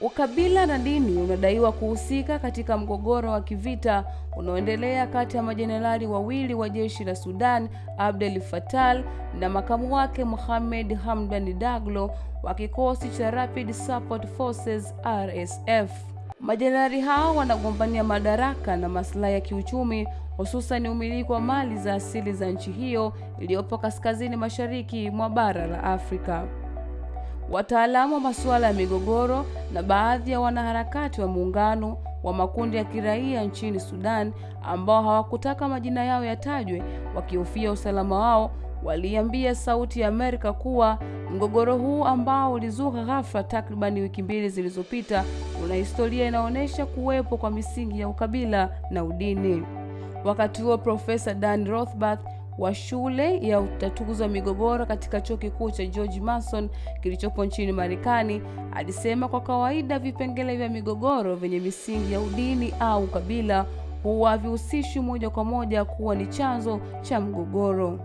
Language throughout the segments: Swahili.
ukabila na dini unadaiwa kuhusika katika mgogoro wa kivita unaoendelea kati ya majenerali wawili wa jeshi la Sudan, Abdel Fattah na makamu wake Mohamed Hamdan Daglo wa kikosi cha Rapid Support Forces RSF. Majenerali hao wanagombania madaraka na maslahi ya kiuchumi, hususan umiliki wa mali za asili za nchi hiyo iliyopo kaskazini mashariki mwa bara la Afrika. Wataalamu wa masuala ya migogoro na baadhi ya wanaharakati wa muungano wa makundi ya kiraia nchini Sudan ambao hawakutaka majina yao yatajwe wakihofia usalama wao, waliambia Sauti ya Amerika kuwa mgogoro huu ambao ulizuka ghafla takribani wiki mbili zilizopita una historia inaonyesha kuwepo kwa misingi ya ukabila na udini. Wakati huo Profesa Dan Rothbard wa shule ya utatuzi wa migogoro katika chuo kikuu cha George Mason kilichopo nchini Marekani alisema kwa kawaida vipengele vya migogoro vyenye misingi ya udini au kabila huwa havihusishwi moja kwa moja kuwa ni chanzo cha mgogoro.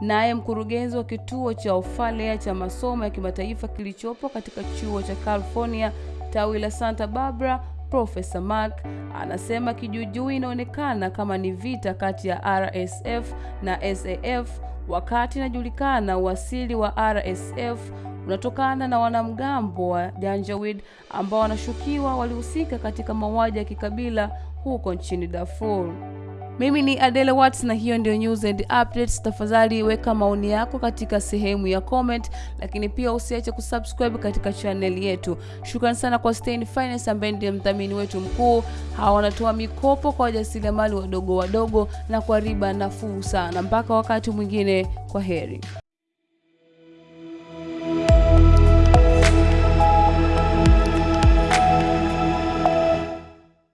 Naye mkurugenzi wa kituo cha Ofalea cha masomo ya kimataifa kilichopo katika chuo cha California tawi la Santa Barbara Profesa Mark anasema kijuujuu inaonekana kama ni vita kati ya RSF na SAF, wakati inajulikana uasili wa RSF unatokana na wanamgambo wa Janjaweed ambao wanashukiwa walihusika katika mauaji ya kikabila huko nchini Darfur. Mimi ni Adele Watts na hiyo ndio news and updates. Tafadhali weka maoni yako katika sehemu ya comment, lakini pia usiache kusubscribe katika channel yetu. Shukrani sana kwa Stein Finance ambaye ndiye mdhamini wetu mkuu. Hawa wanatoa mikopo kwa wajasiriamali wadogo wadogo na kwa riba nafuu sana. Mpaka wakati mwingine, kwa heri.